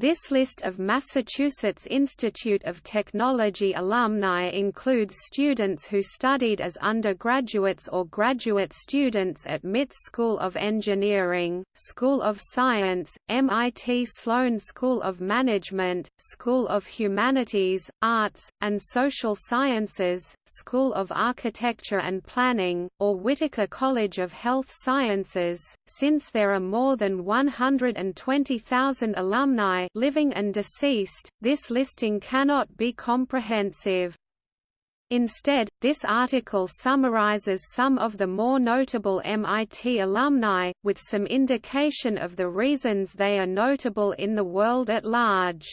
This list of Massachusetts Institute of Technology alumni includes students who studied as undergraduates or graduate students at MIT School of Engineering, School of Science, MIT Sloan School of Management, School of Humanities, Arts, and Social Sciences, School of Architecture and Planning, or Whitaker College of Health Sciences. Since there are more than 120,000 alumni living and deceased, this listing cannot be comprehensive. Instead, this article summarizes some of the more notable MIT alumni, with some indication of the reasons they are notable in the world at large.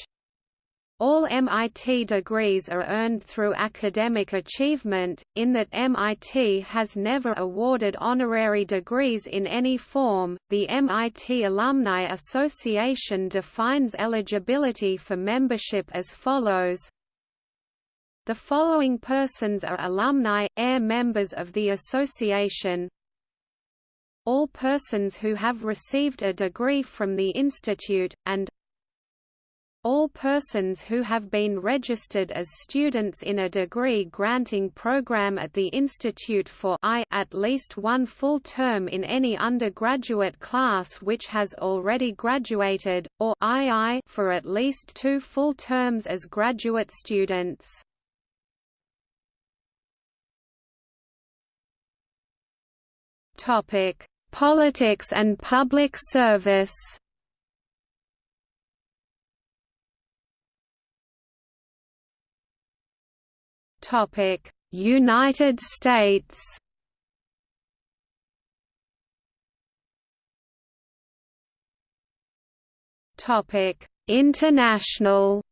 All MIT degrees are earned through academic achievement, in that MIT has never awarded honorary degrees in any form. The MIT Alumni Association defines eligibility for membership as follows The following persons are alumni, air members of the association all persons who have received a degree from the institute, and all persons who have been registered as students in a degree-granting program at the Institute for I at least one full term in any undergraduate class which has already graduated, or II for at least two full terms as graduate students. Politics and public service United States. Topic: International.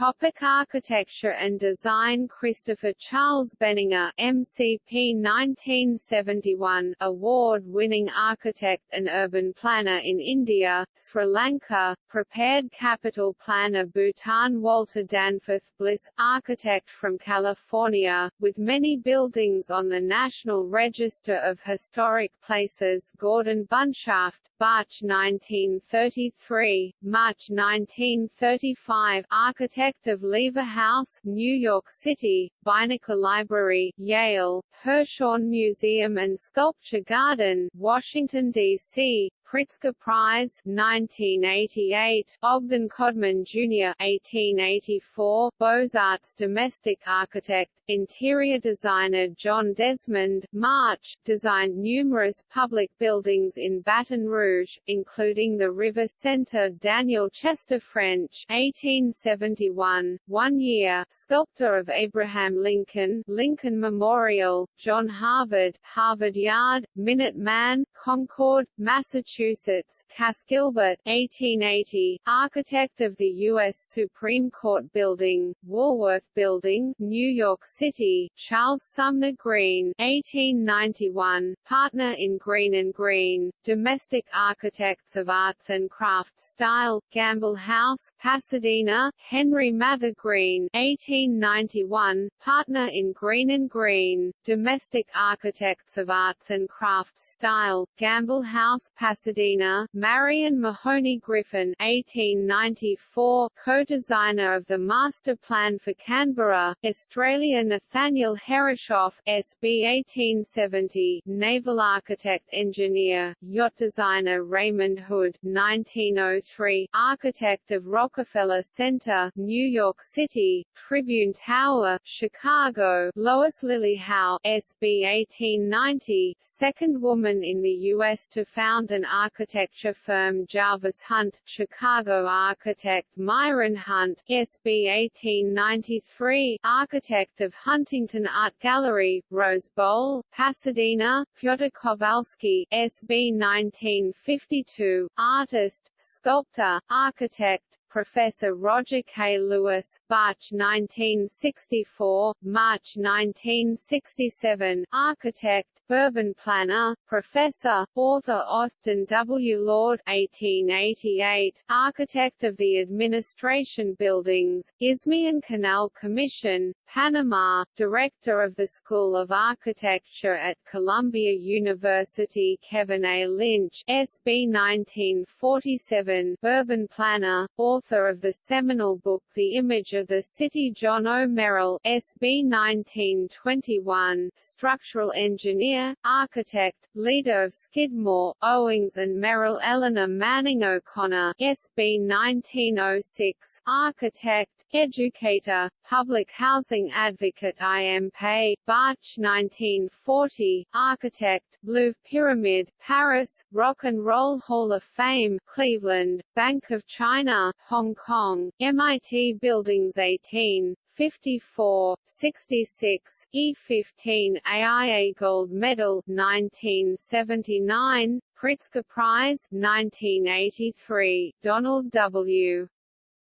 Topic architecture and design. Christopher Charles Benninger MCP 1971 award-winning architect and urban planner in India, Sri Lanka, prepared capital planner Bhutan Walter Danforth Bliss, architect from California, with many buildings on the National Register of Historic Places Gordon Bunshaft, March 1933, March 1935 architect of Lever House, New York City, Beinecke Library, Yale, Hirshhorn Museum and Sculpture Garden, Washington, D.C., Pritzker Prize 1988, Ogden Codman Jr. 1884, Beaux-Arts domestic architect, interior designer John Desmond March, designed numerous public buildings in Baton Rouge, including the River Center Daniel Chester French 1871, one year, sculptor of Abraham Lincoln Lincoln Memorial, John Harvard, Harvard Yard, Minute Man, Concord, Massachusetts Massachusetts, Cass Gilbert 1880, architect of the U.S. Supreme Court Building, Woolworth Building, New York City, Charles Sumner Greene 1891, partner in Greene and Greene, domestic architects of arts and crafts style, Gamble House, Pasadena, Henry Mather Greene 1891, partner in Greene and Greene, domestic architects of arts and crafts style, Gamble House, Pasadena Pasadena, Marion Mahony Griffin 1894, co-designer of the Master Plan for Canberra, Australia Nathaniel Herreshoff, SB 1870, naval architect engineer, yacht designer Raymond Hood 1903, architect of Rockefeller Center, New York City, Tribune Tower, Chicago, Lois Lilley Howe, SB 1890, second woman in the U.S. to found an architecture firm Jarvis Hunt, Chicago architect Myron Hunt, SB 1893, architect of Huntington Art Gallery, Rose Bowl, Pasadena, Fyodor Kowalski, SB 1952, artist, sculptor, architect, Professor Roger K. Lewis, March 1964, March 1967, architect, urban planner, professor, author Austin W. Lord 1888, architect of the Administration Buildings, Isthmian Canal Commission, Panama, director of the School of Architecture at Columbia University Kevin A. Lynch SB 1947, urban planner, author of the seminal book The Image of the City John O. Merrill SB 1921, structural engineer, architect, leader of Skidmore, Owings and Merrill Eleanor Manning O'Connor SB 1906, architect, educator, public housing advocate I. M. Pei, Barch 1940, architect, Louvre Pyramid, Paris, Rock and Roll Hall of Fame, Cleveland, Bank of China, Hong Kong, MIT Buildings 18, 54, 66, E15 AIA Gold Medal 1979, Pritzker Prize 1983, Donald W.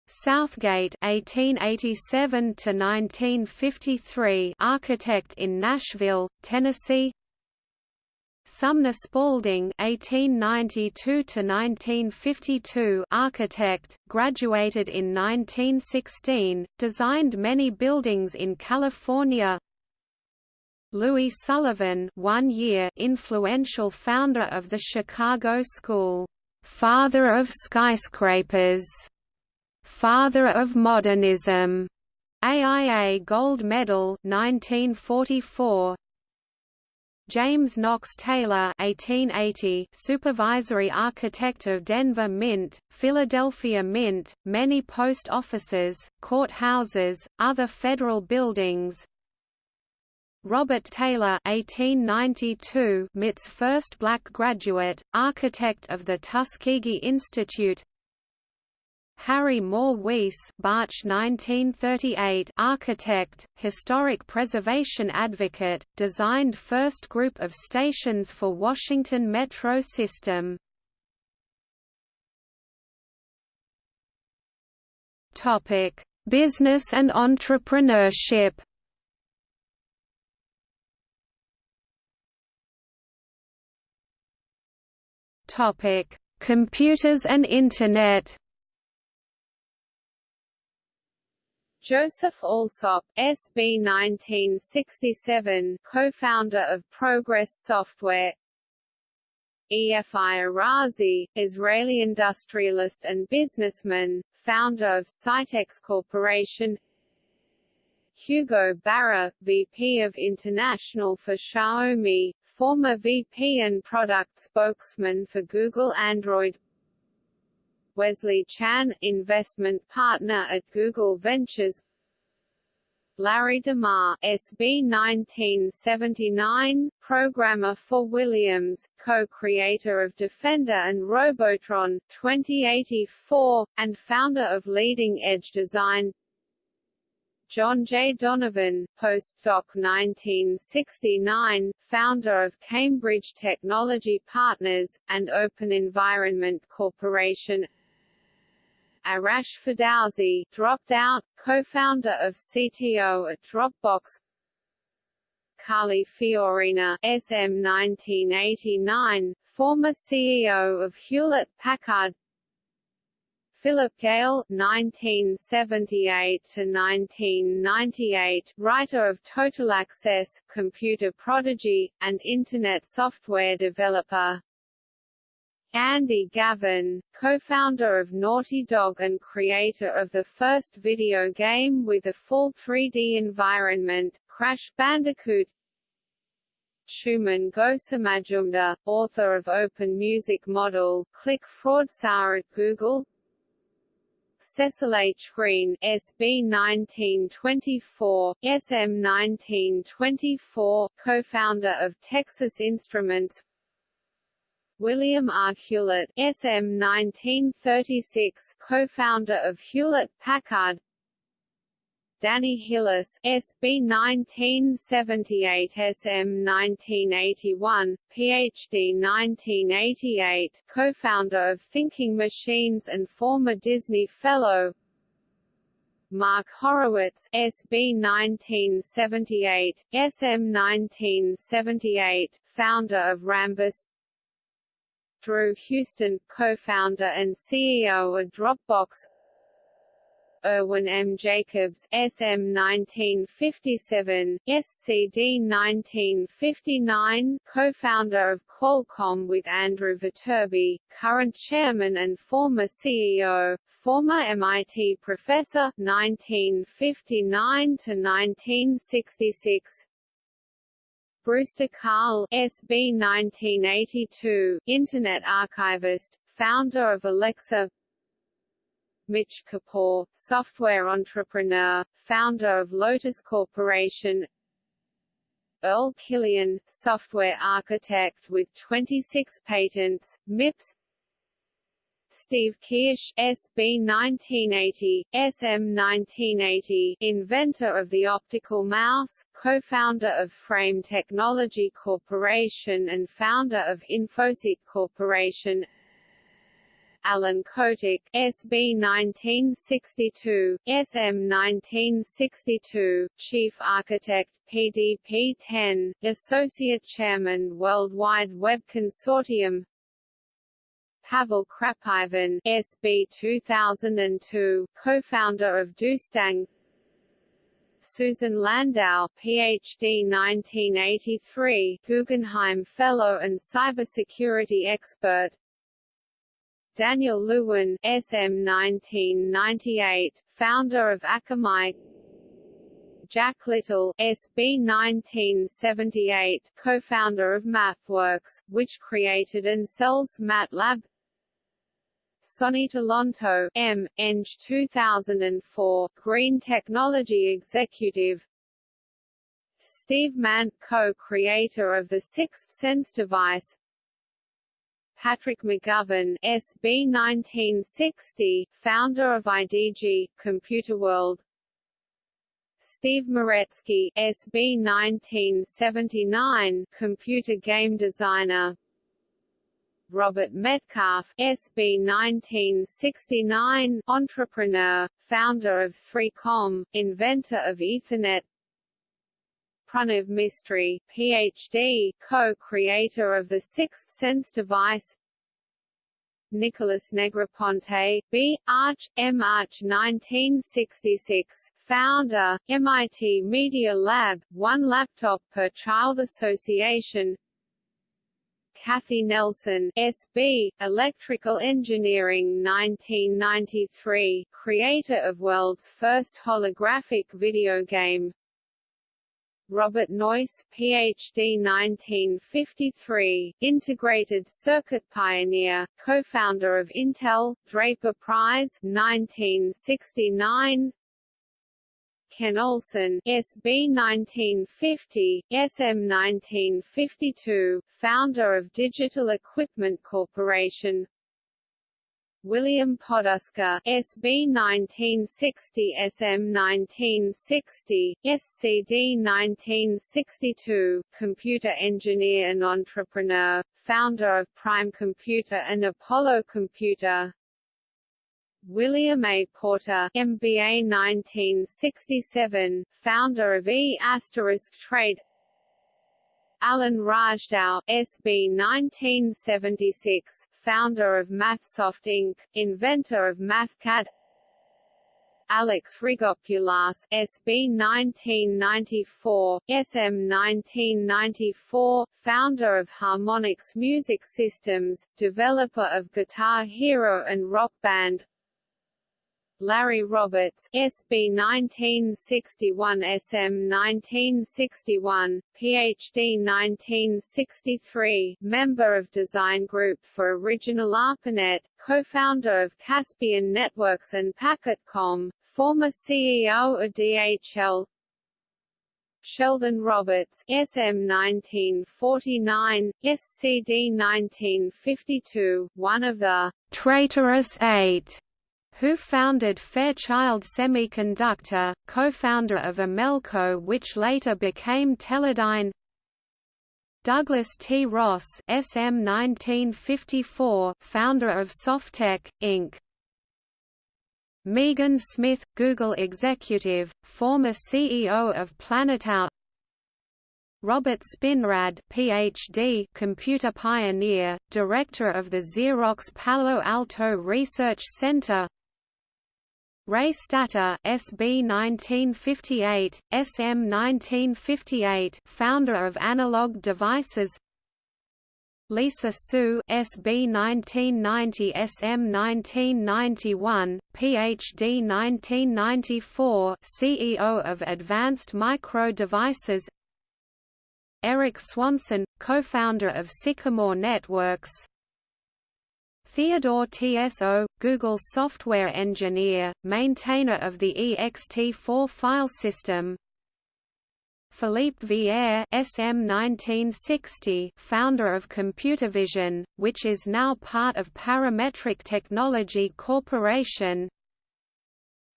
Southgate 1887 to 1953 architect in Nashville, Tennessee Sumner Spaulding (1892–1952), architect, graduated in 1916, designed many buildings in California. Louis Sullivan, one year, influential founder of the Chicago School, "Father of Skyscrapers." Father of Modernism, AIA Gold Medal 1944. James Knox Taylor 1880, supervisory architect of Denver Mint, Philadelphia Mint, many post offices, courthouses, other federal buildings. Robert Taylor 1892, MIT's first black graduate, architect of the Tuskegee Institute Harry Mohr Weese Barch 1938 architect, historic preservation advocate, designed first group of stations for Washington Metro system. Business and entrepreneurship. Computers and Internet. Joseph Alsop, SB 1967, co-founder of Progress Software. Efi Arazi, Israeli industrialist and businessman, founder of Scitex Corporation. Hugo Barra, VP of International for Xiaomi, former VP and product spokesman for Google Android Wesley Chan, investment partner at Google Ventures. Larry DeMar, SB 1979, programmer for Williams, co-creator of Defender and Robotron 2084, and founder of Leading Edge Design. John J. Donovan, postdoc 1969, founder of Cambridge Technology Partners, and Open Environment Corporation Arash Ferdowsi, dropped out, co-founder of CTO at Dropbox Carly Fiorina, SM 1989, former CEO of Hewlett-Packard Philip Gale (1978–1998), writer of Total Access, computer prodigy, and Internet software developer. Andy Gavin, co-founder of Naughty Dog and creator of the first video game with a full 3D environment, Crash Bandicoot Shuman Ghosemajumder, author of Open Music Model, Click Fraudster at Google Cecil H. Green SB 1924, SM 1924, co-founder of Texas Instruments William R. Hewlett SM 1936, co-founder of Hewlett-Packard Danny Hillis, SB 1978 SM 1981, PhD 1988, co-founder of Thinking Machines and former Disney Fellow. Mark Horowitz, SB 1978, SM 1978, founder of Rambus. Drew Houston, co-founder and CEO of Dropbox. Irwin M. Jacobs SM 1957, SCD 1959, co-founder of Qualcomm with Andrew Viterbi, current chairman and former CEO, former MIT professor 1959 to 1966. Brewster Kahle, SB 1982, Internet archivist, founder of Alexa. Mitch Kapor, software entrepreneur, founder of Lotus Corporation. Earl Killian, software architect with 26 patents, MIPS Steve Kirsch SB 1980, SM 1980, inventor of the optical mouse, co-founder of Frame Technology Corporation and founder of Infoseek Corporation. Alan Kotok, SB 1962, SM 1962, Chief Architect, PDP-10, Associate Chairman Worldwide Web Consortium Pavel Krapivin, SB 2002, co-founder of Doostang Susan Landau, PhD 1983, Guggenheim Fellow and cybersecurity expert. Daniel Lewin, SM 1998, founder of Akamai. Jack Little, SB 1978, co-founder of MathWorks, which created and sells MATLAB Sonny Lonto, M. Eng 2004, Green Technology Executive Steve Mann, co-creator of the Sixth Sense device Patrick McGovern, SB 1960, founder of IDG, Computer World. Steve Meretzky, SB 1979, computer game designer. Robert Metcalfe, SB 1969, entrepreneur, founder of 3Com, inventor of Ethernet. Pranav Mistry, Ph.D., co-creator of the Sixth Sense device Nicholas Negroponte, B. Arch, M. Arch 1966, founder, MIT Media Lab, one laptop per child association Kathy Nelson, SB, Electrical Engineering 1993, creator of world's first holographic video game Robert Noyce, Ph.D. 1953, integrated circuit pioneer, co-founder of Intel, Draper Prize 1969, Ken Olsen SB 1950, SM 1952, founder of Digital Equipment Corporation, William Poduska, SB 1960 SM 1960, SCD 1962, computer engineer and entrepreneur, founder of Prime Computer and Apollo Computer. William A. Porter, MBA 1967, founder of E** Trade Alan Razdow, SB 1976, founder of Mathsoft Inc., inventor of MathCAD Alex Rigopoulos, SB 1994, SM 1994, founder of Harmonix Music Systems, developer of Guitar Hero and Rock Band Larry Roberts, SB 1961 SM 1961, PhD 1963, member of Design Group for Original ARPANET, co-founder of Caspian Networks and Packetcom, former CEO of DHL, Sheldon Roberts, SM 1949, SCD 1952, one of the traitorous eight who founded Fairchild Semiconductor, co-founder of Amelco which later became Teledyne Douglas T. Ross SM 1954, founder of SofTech, Inc. Megan Smith, Google executive, former CEO of Planetout Robert Spinrad PhD, computer pioneer, director of the Xerox Palo Alto Research Center Ray Stata SB 1958, SM 1958 founder of Analog Devices. Lisa Su SB 1990 SM 1991 PhD 1994 CEO of Advanced Micro Devices. Eric Swanson co-founder of Sycamore Networks Theodore Ts'o, Google software engineer, maintainer of the ext4 file system, Philippe Villers SM 1960, founder of Computervision, which is now part of Parametric Technology Corporation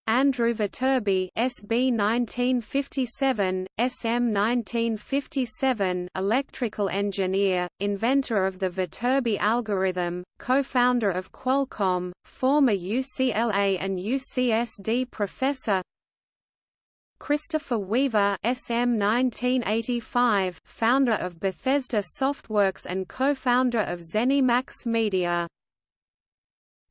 Andrew Viterbi SB 1957, SM 1957 electrical engineer, inventor of the Viterbi algorithm, co-founder of Qualcomm, former UCLA and UCSD professor. Christopher Weaver SM 1985 founder of Bethesda Softworks and co-founder of ZeniMax Media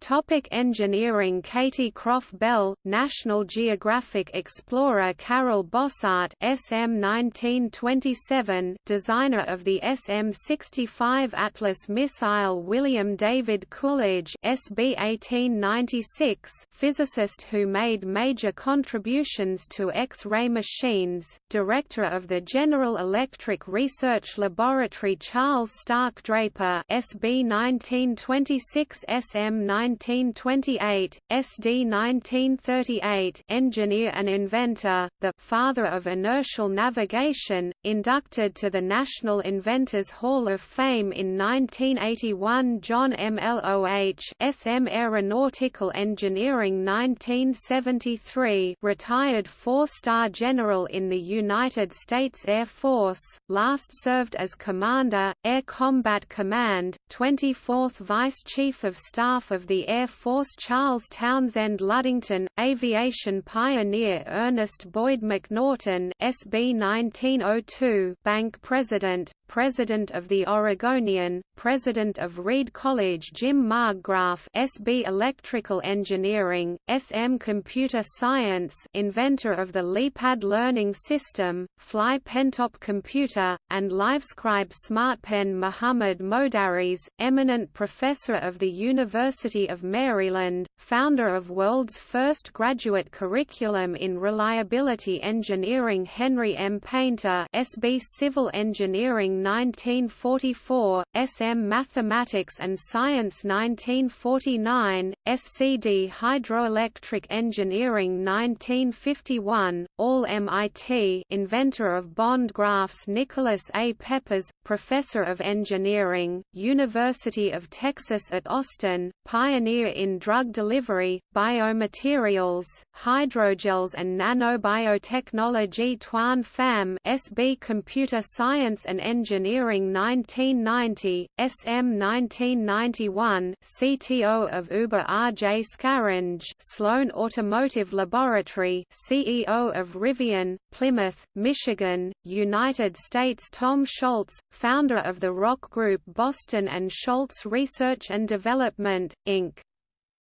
Topic engineering Katie Croff Bell, National Geographic explorer Karel Bossart SM 1927 designer of the SM-65 Atlas missile William David Coolidge SB 1896 physicist who made major contributions to X-ray machines, director of the General Electric Research Laboratory Charles Stark Draper SB 1926 SM 19 1928, SD 1938 engineer and inventor, the «father of inertial navigation», inducted to the National Inventors Hall of Fame in 1981 John M. Loh SM Aeronautical Engineering 1973 retired four-star general in the United States Air Force, last served as Commander, Air Combat Command, 24th Vice Chief of Staff of the Air Force Charles Townsend Ludington, aviation pioneer Ernest Boyd McNaughton SB 1902 bank president, President of the Oregonian, President of Reed College Jim Margraf SB Electrical Engineering, SM Computer Science inventor of the LeapPad learning system, Fly Pentop Computer, and LiveScribe SmartPen Muhammad Modarres, eminent professor of the University of Maryland, founder of world's first graduate curriculum in reliability engineering Henry M. Paynter SB Civil Engineering 1944, SM Mathematics and Science 1949, SCD Hydroelectric Engineering 1951, all MIT inventor of bond graphs Nicholas A. Peppas, Professor of Engineering, University of Texas at Austin, pioneer in drug delivery, biomaterials, hydrogels and nanobiotechnology Thuan Pham SB Computer Science and Engineering Engineering 1990, SM 1991 CTO of Uber R.J. Scaringe Sloan Automotive Laboratory CEO of Rivian, Plymouth, Michigan, United States Tom Scholz, founder of the rock group Boston and Scholz Research and Development, Inc.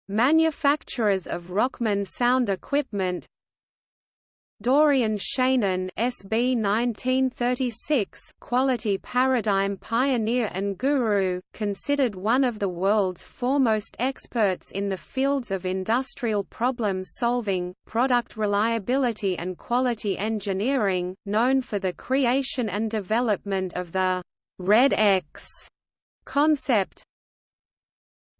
Manufacturers of Rockman sound equipment, Dorian Shainin SB 1936 quality paradigm pioneer and guru, considered one of the world's foremost experts in the fields of industrial problem solving, product reliability and quality engineering, known for the creation and development of the Red X concept,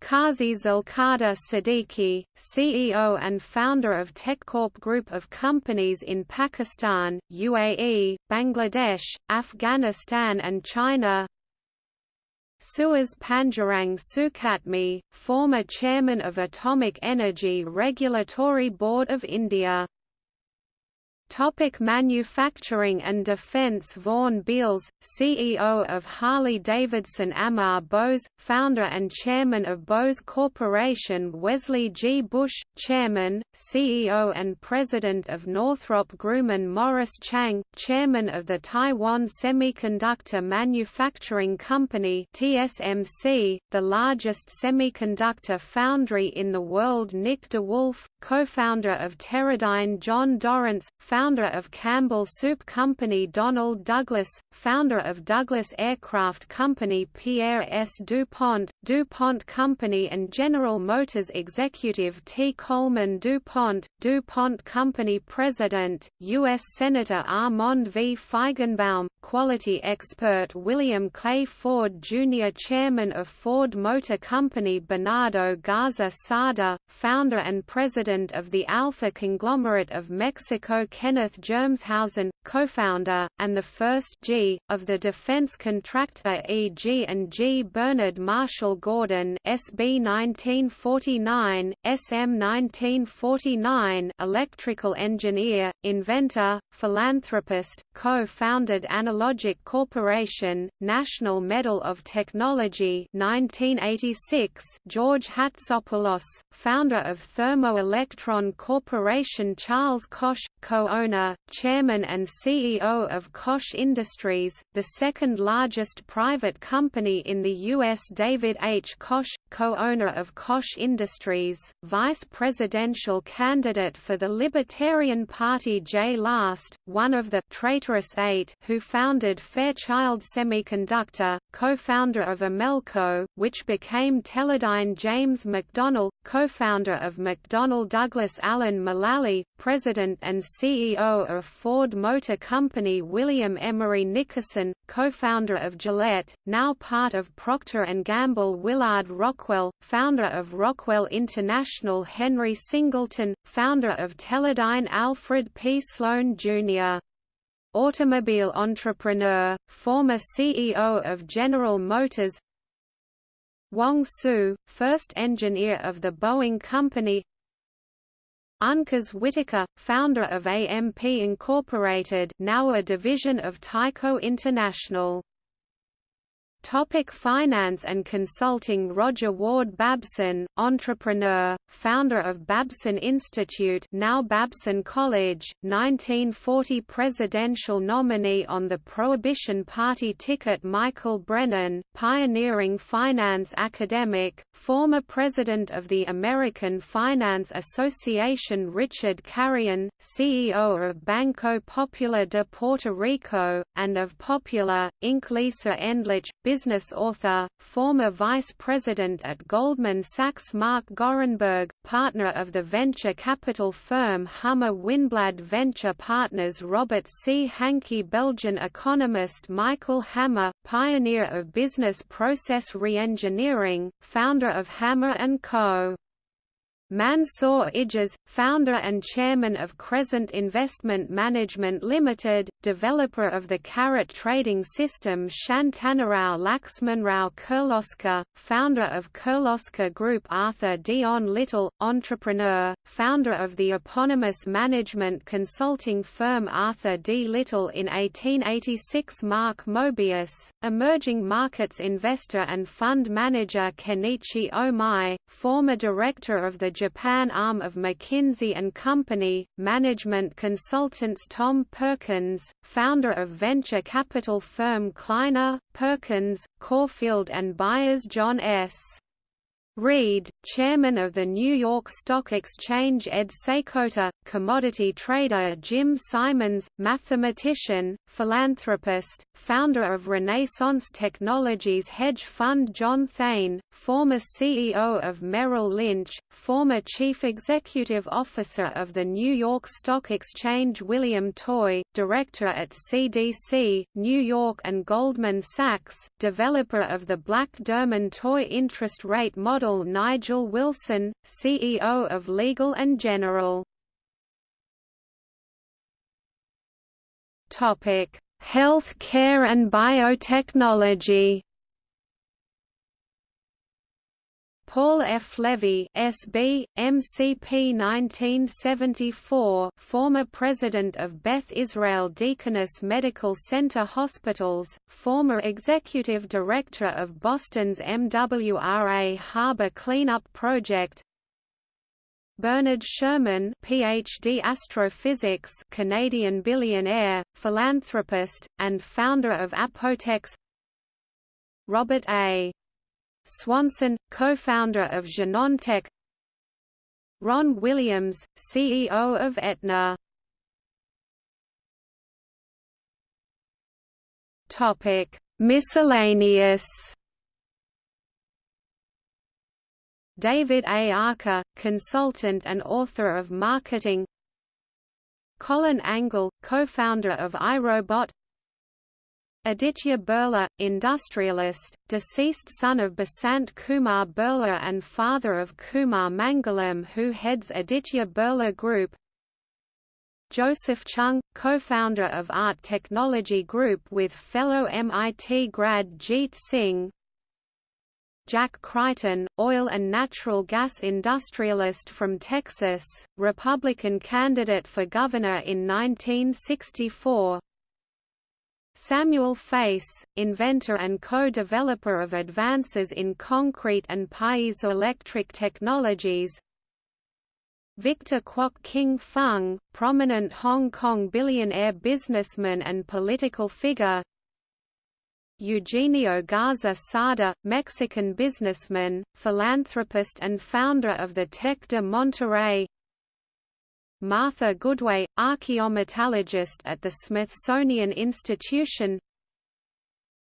Qazi Zulkadar Siddiqui, CEO and founder of TechCorp Group of companies in Pakistan, UAE, Bangladesh, Afghanistan and China. Suhas Pandurang Sukhatme, former chairman of Atomic Energy Regulatory Board of India Topic manufacturing and defense Vaughan Beals, CEO of Harley-Davidson Amar Bose, founder and chairman of Bose Corporation Wesley G. Bush, chairman, CEO and president of Northrop Grumman Morris Chang, chairman of the Taiwan Semiconductor Manufacturing Company TSMC, the largest semiconductor foundry in the world Nick DeWolf, co-founder of Teradyne John Dorrance, founder of Campbell Soup Company Donald Douglas, founder of Douglas Aircraft Company Pierre S. DuPont, DuPont Company and General Motors executive T. Coleman DuPont, DuPont Company President, U.S. Senator Armand V. Feigenbaum, quality expert William Clay Ford Jr. Chairman of Ford Motor Company Bernardo Garza Sada, founder and president of the Alfa conglomerate of Mexico Kenneth Germeshausen, co-founder, and the first G, of the defense contractor E.G. and G. Bernard Marshall Gordon SB 1949, SM 1949 electrical engineer, inventor, philanthropist, co-founded Analogic Corporation, National Medal of Technology 1986 George Hatsopoulos, founder of Thermoelectron Corporation Charles Koch, co-owner, chairman and CEO of Koch Industries, the second largest private company in the U.S. David H. Koch, co-owner of Koch Industries, vice presidential candidate for the Libertarian Party Jay Last, one of the «traitorous eight who founded Fairchild Semiconductor, co-founder of Amelco, which became Teledyne James McDonnell, co-founder of McDonnell Douglas Alan Mulally, president and CEO of Ford Motor Company William Emery Nickerson, co-founder of Gillette, now part of Procter & Gamble Willard Rockwell, founder of Rockwell International Henry Singleton, founder of Teledyne Alfred P. Sloan, Jr automobile entrepreneur, former CEO of General Motors. Wong Tsu, first engineer of the Boeing Company Uncas Whitaker, founder of AMP Incorporated now a division of Tyco International Topic finance and consulting Roger Ward Babson, entrepreneur, founder of Babson Institute now Babson College, 1940 presidential nominee on the Prohibition Party ticket Michael Brennan, pioneering finance academic, former president of the American Finance Association Richard Carrion, CEO of Banco Popular de Puerto Rico, and of Popular, Inc. Lisa Endlich, business author, former vice president at Goldman Sachs Mark Gorenberg, partner of the venture capital firm Hummer Winblad Venture Partners Robert C. Hankey Belgian economist Michael Hammer, pioneer of business process reengineering, founder of Hammer & Co. Mansour Ijaz, founder and chairman of Crescent Investment Management Limited, developer of the Carrot trading system Shantanarao Laxmanrao Kirloskar, founder of Kirloskar Group Arthur Dehon Little, entrepreneur, founder of the eponymous management consulting firm Arthur D. Little in 1886 Mark Mobius, emerging markets investor and fund manager Kenichi Ohmae, former director of the Japan arm of McKinsey & Company, management consultants Tom Perkins, founder of venture capital firm Kleiner, Perkins, Caufield and Byers John S. Reed, chairman of the New York Stock Exchange Ed Seykota, commodity trader Jim Simons, mathematician, philanthropist, founder of Renaissance Technologies hedge fund John Thain, former CEO of Merrill Lynch, former chief executive officer of the New York Stock Exchange William Toy, director at CDC, New York and Goldman Sachs, developer of the Black Derman Toy interest rate model Nigel Wilson, CEO of Legal & General. Health care and biotechnology Paul F. Levy SB, MCP 1974 former president of Beth Israel Deaconess Medical Center Hospitals, former executive director of Boston's MWRA Harbor Cleanup Project Bernard Sherman PhD astrophysics Canadian billionaire, philanthropist, and founder of Apotex Robert A. Swanson, co-founder of Genentech Ron Williams, CEO of Aetna Miscellaneous. David A. Archer, consultant and author of Marketing. Colin Angle, co-founder of iRobot. Aditya Birla, industrialist, deceased son of Basant Kumar Birla and father of Kumar Mangalam who heads Aditya Birla Group. Joseph Chung, co-founder of Art Technology Group with fellow MIT grad Jeet Singh. Jack Crichton, oil and natural gas industrialist from Texas, Republican candidate for governor in 1964 Samuel Face, inventor and co-developer of advances in concrete and piezoelectric technologies. Victor Kwok King Fung, prominent Hong Kong billionaire businessman and political figure. Eugenio Garza Sada, Mexican businessman, philanthropist and founder of the Tec de Monterrey Martha Goodway, archaeometallurgist at the Smithsonian Institution.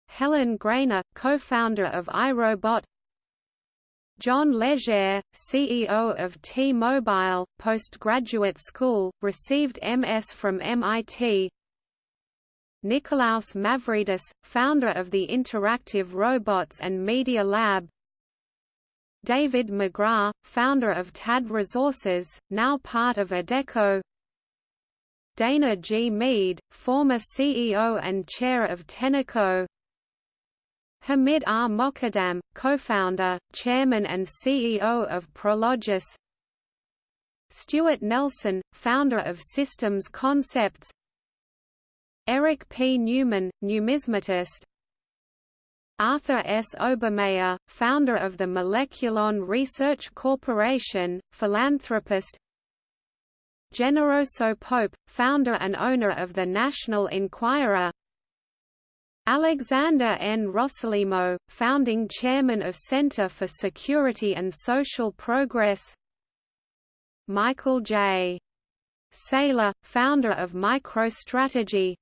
Helen Greiner, co-founder of iRobot. John Legere, CEO of T-Mobile, postgraduate school, received MS from MIT Nikolaos Mavridis, founder of the Interactive Robots and Media Lab David McGrath, founder of TAD Resources, now part of Adecco Dana G. Mead, former CEO and chair of Tenneco Hamid R. Moghadam, co-founder, chairman and CEO of Prologis Stuart Nelson, founder of Systems Concepts Eric P. Newman, numismatist Arthur S. Obermeyer, founder of the Moleculon Research Corporation, philanthropist Generoso Pope, founder and owner of the National Enquirer Alexander N. Rossolimo, founding chairman of Center for Security and Social Progress Michael J. Saylor, founder of MicroStrategy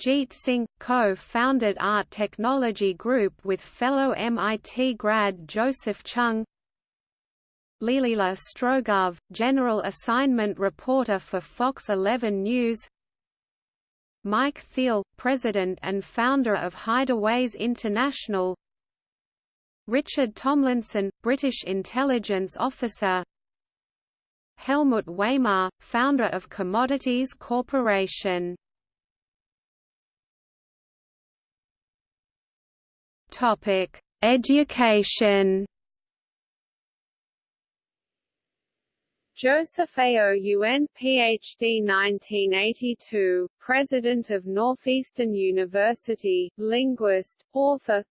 Jeet Singh, co-founded Art Technology Group with fellow MIT grad Joseph Chung Leelila Strogov, General Assignment Reporter for Fox 11 News Mike Thiel, President and founder of Hideaways International Richard Tomlinson, British intelligence officer Helmut Weymar, founder of Commodities Corporation Topic: Education. Joseph A. O. Ph.D. 1982, President of Northeastern University, linguist, author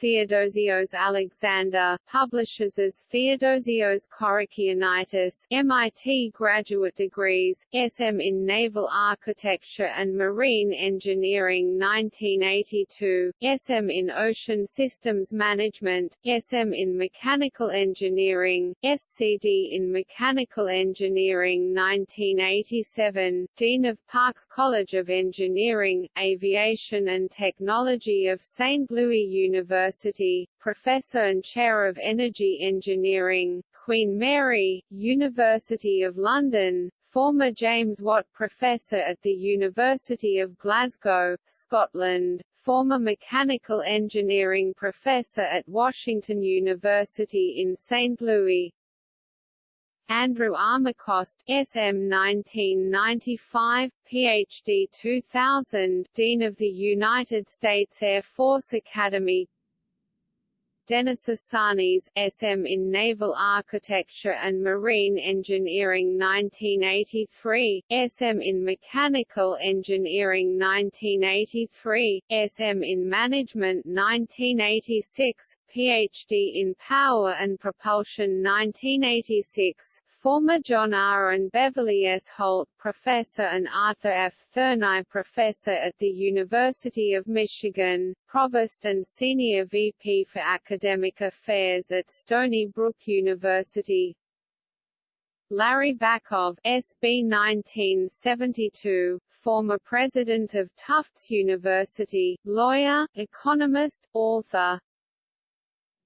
Theodosios Alexander, publishes as Theodosios Korakianitis MIT graduate degrees, SM in Naval Architecture and Marine Engineering 1982, SM in Ocean Systems Management, SM in Mechanical Engineering, SCD in Mechanical Engineering 1987, Dean of Parks College of Engineering, Aviation and Technology of St. Louis University University, Professor and Chair of Energy Engineering, Queen Mary, University of London, former James Watt Professor at the University of Glasgow, Scotland, former Mechanical Engineering Professor at Washington University in St. Louis, Andrew Armacost, SM 1995, PhD 2000, Dean of the United States Air Force Academy Denis Assanis SM in Naval Architecture and Marine Engineering 1983, SM in Mechanical Engineering 1983, SM in Management 1986, PhD in Power and Propulsion 1986, Former John R. and Beverly S. Holt Professor and Arthur F. Thurnau Professor at the University of Michigan, Provost and Senior VP for Academic Affairs at Stony Brook University, Larry Bacow SB 1972, former president of Tufts University, lawyer, economist, author,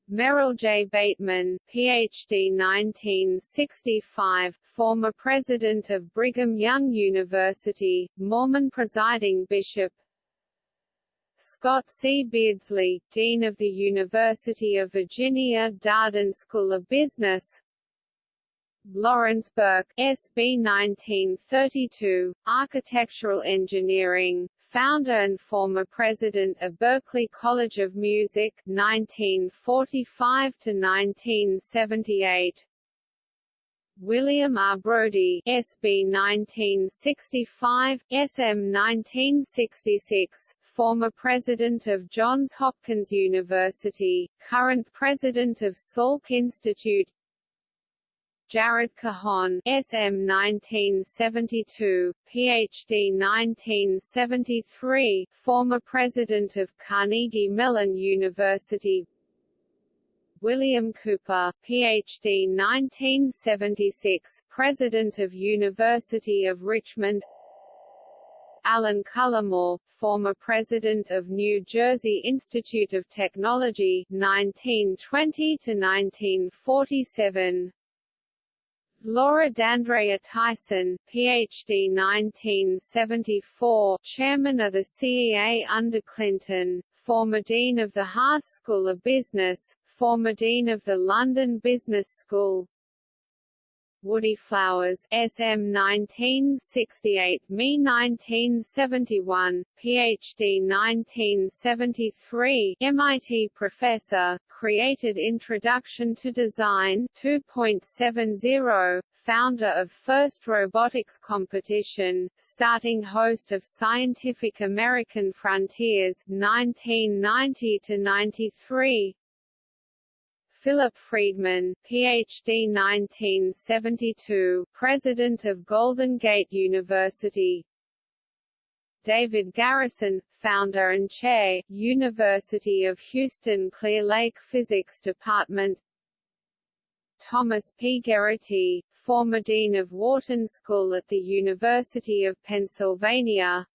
Merrill J. Bateman, Ph.D. 1965, former president of Brigham Young University, Mormon presiding bishop Scott C. Beardsley, Dean of the University of Virginia Darden School of Business Lawrence Burke, SB 1932, Architectural Engineering, founder and former president of Berklee College of Music 1945 to 1978 William R. Brody, SB 1965, SM 1966, former president of Johns Hopkins University, current president of Salk Institute Jared Cohon, SM 1972, PhD 1973, former president of Carnegie Mellon University. William Cooper, PhD 1976, president of University of Richmond. Alan Cullimore, former president of New Jersey Institute of Technology 1920 to 1947. Laura D'Andrea Tyson, Ph.D. 1974, chairman of the CEA under Clinton, former dean of the Haas School of Business, former dean of the London Business School, Woody Flowers, SM 1968, Me 1971, PhD 1973, MIT professor, created Introduction to Design 2.70, founder of First Robotics Competition, starting host of Scientific American Frontiers 1990 to 93, Philip Friedman, Ph.D. 1972, President of Golden Gate University David Garrison, Founder and Chair, University of Houston Clear Lake Physics Department Thomas P. Gerrity, former Dean of Wharton School at the University of Pennsylvania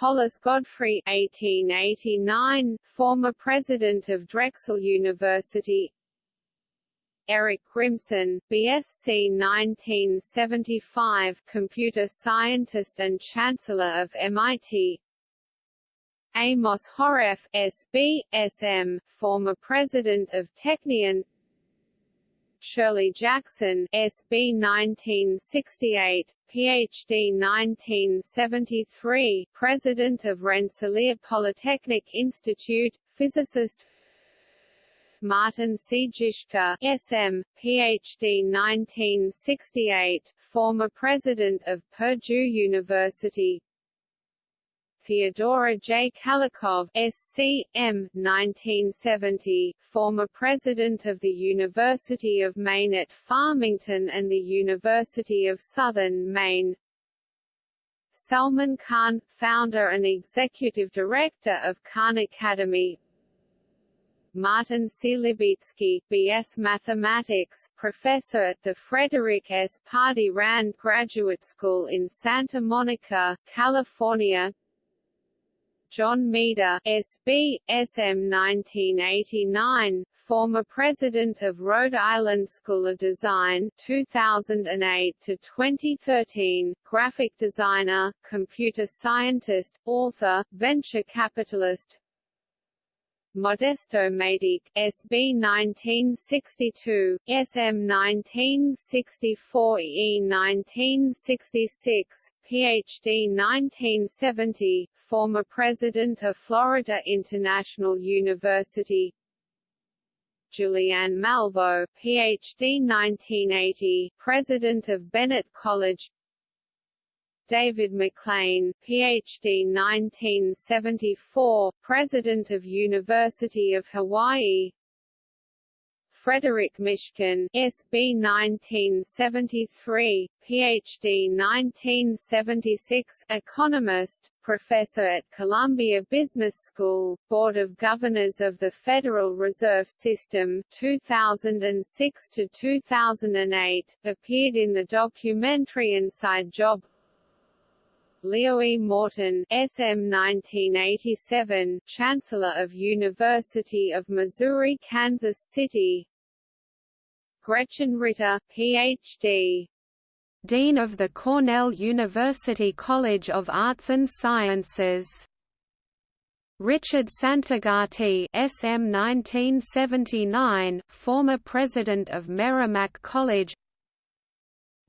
Hollis Godfrey 1889, former president of Drexel University. Eric Grimson, BSc 1975, computer scientist and chancellor of MIT Amos Horev, SB, SM, former president of Technion Shirley Jackson, SB 1968, PhD 1973, President of Rensselaer Polytechnic Institute, physicist Martin C. Jischke, SM, PhD 1968, former President of Purdue University, Theodora J. Kalikow SC.M. 1970, former president of the University of Maine at Farmington and the University of Southern Maine Salman Khan, founder and executive director of Khan Academy Martin C. Libitsky, B.S. Mathematics, professor at the Frederick S. Pardee Rand Graduate School in Santa Monica, California John Maeda, SB, SM 1989, former president of Rhode Island School of Design 2008 to 2013, graphic designer, computer scientist, author, venture capitalist, Modesto Maidique, SB 1962, SM 1964 E 1966, PhD 1970, former president of Florida International University Julianne Malveaux, Ph.D. 1980, President of Bennett College David McClain, Ph.D. 1974, President of University of Hawaii Frederick Mishkin, SB 1973, PhD 1976, economist, professor at Columbia Business School, Board of Governors of the Federal Reserve System 2006 to 2008, appeared in the documentary Inside Job Leo E. Morton, SM 1987, Chancellor of University of Missouri Kansas City Gretchen Ritter, Ph.D. Dean of the Cornell University College of Arts and Sciences. Richard Santagati SM 1979, former president of Merrimack College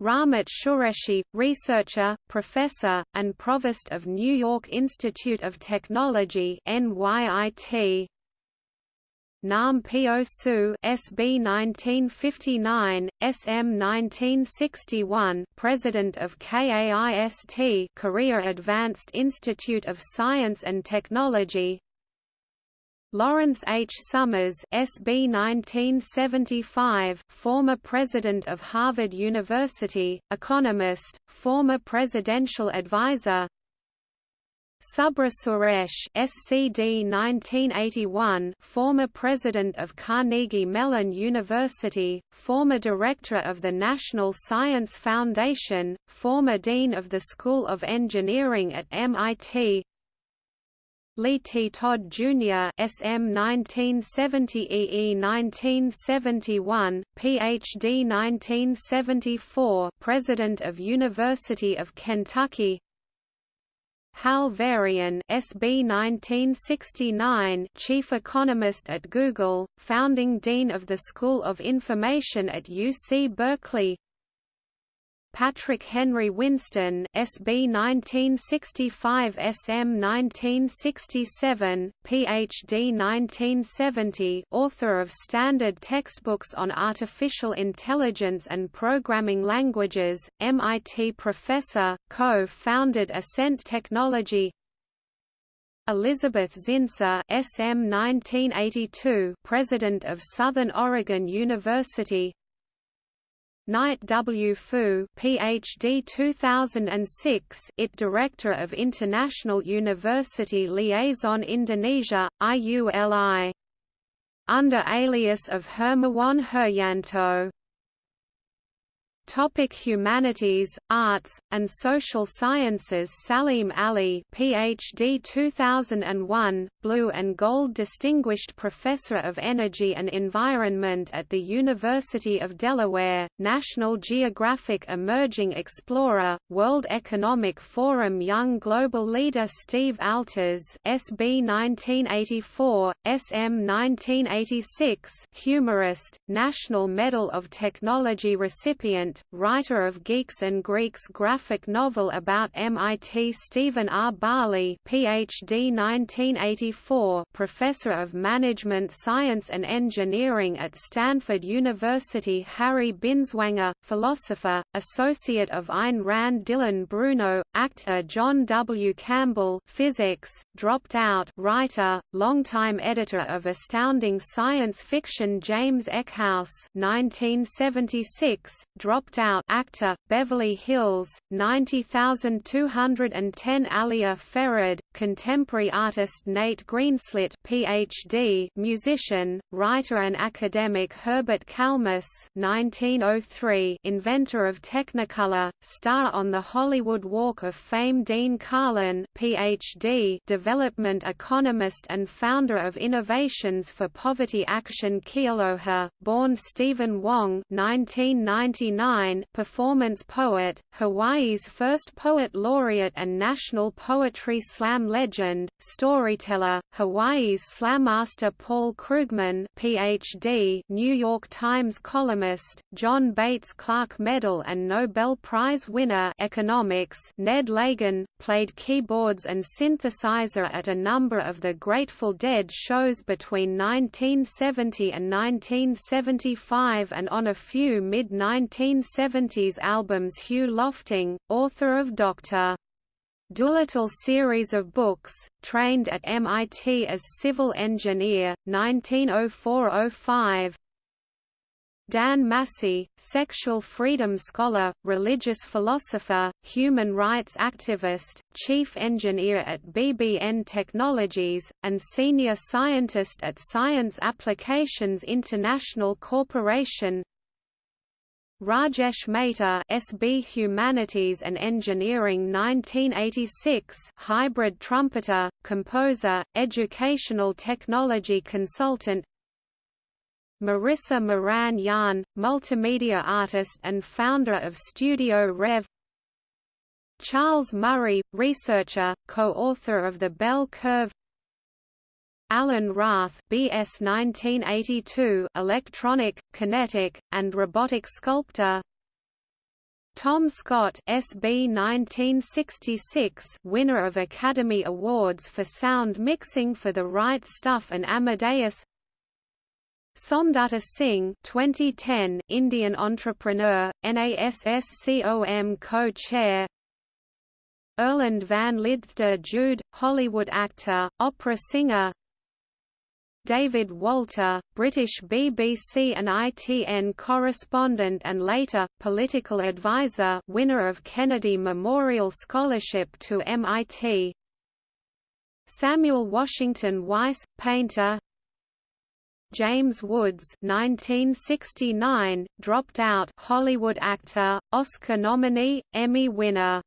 Ramit Qureshi, researcher, professor, and provost of New York Institute of Technology NYIT. Nam Pyo Suh SB 1959, SM 1961, President of KAIST Korea Advanced Institute of Science and Technology Lawrence H. Summers SB 1975, former president of Harvard University, economist, former presidential advisor Subra Suresh SCD 1981 former president of Carnegie Mellon University, former director of the National Science Foundation, former dean of the School of Engineering at MIT Lee T. Todd, Jr. SM 1970 EE 1971, Ph.D. 1974 President of University of Kentucky Hal Varian SB 1969 Chief Economist at Google, founding Dean of the School of Information at UC Berkeley Patrick Henry Winston SB 1965 SM 1967 PhD 1970 author of standard textbooks on artificial intelligence and programming languages MIT professor co-founded Ascent Technology. Elizabeth Zinser SM 1982 President of Southern Oregon University Knight W. Fu, Ph.D. 2006, IT Director of International University Liaison Indonesia, IULI. Under alias of Hermawan Heryanto. Topic Humanities, Arts, and Social Sciences. Salim Ali PhD 2001, Blue and Gold Distinguished Professor of Energy and Environment at the University of Delaware, National Geographic Emerging Explorer, World Economic Forum Young Global Leader Steve Altes SB 1984, SM 1986 Humorist, National Medal of Technology recipient writer of Geeks and Greeks graphic novel about MIT Stephen R. Barley PhD 1984 Professor of Management Science and Engineering at Stanford University Harry Binswanger, philosopher, associate of Ayn Rand Dylan Bruno, actor John W. Campbell physics, dropped out writer, longtime editor of Astounding Science Fiction James Eckhouse 1976, dropped out actor, Beverly Hills, 90210 Alia Farid, contemporary artist Nate Greenslit PhD, musician, writer and academic Herbert Kalmus 1903 inventor of Technicolor, star on the Hollywood Walk of Fame Dean Karlan PhD, development economist and founder of Innovations for Poverty Action Kealoha, born Stephen Wong 1999 1989 performance poet, Hawaii's first poet laureate and national poetry slam legend, storyteller, Hawaii's slam master Paul Krugman PhD, New York Times columnist, John Bates Clark Medal and Nobel Prize winner economics Ned Lagin, played keyboards and synthesizer at a number of the Grateful Dead shows between 1970 and 1975 and on a few mid-1970s albums Hugh Lofting, author of Dr. Dolittle series of books, trained at MIT as civil engineer, 1904–05 Dan Massey, sexual freedom scholar, religious philosopher, human rights activist, chief engineer at BBN Technologies, and senior scientist at Science Applications International Corporation Rajesh Mehta SB Humanities and Engineering 1986 hybrid trumpeter, composer, educational technology consultant. Marissa Morán Jahn, multimedia artist and founder of Studio Rev. Charles Murray, researcher, co-author of The Bell Curve Alan Rath BS 1982 electronic, kinetic, and robotic sculptor. Tom Scott SB 1966 winner of Academy Awards for sound mixing for The Right Stuff and Amadeus. Somdata Singh 2010 Indian entrepreneur, NASSCOM co-chair. Erland van Lidther Jude, Hollywood actor, opera singer David Walter, British BBC and ITN correspondent and later, political advisor winner of Kennedy Memorial Scholarship to MIT Samuel Washington Weiss, painter. James Woods 1969, dropped out Hollywood actor, Oscar nominee, Emmy winner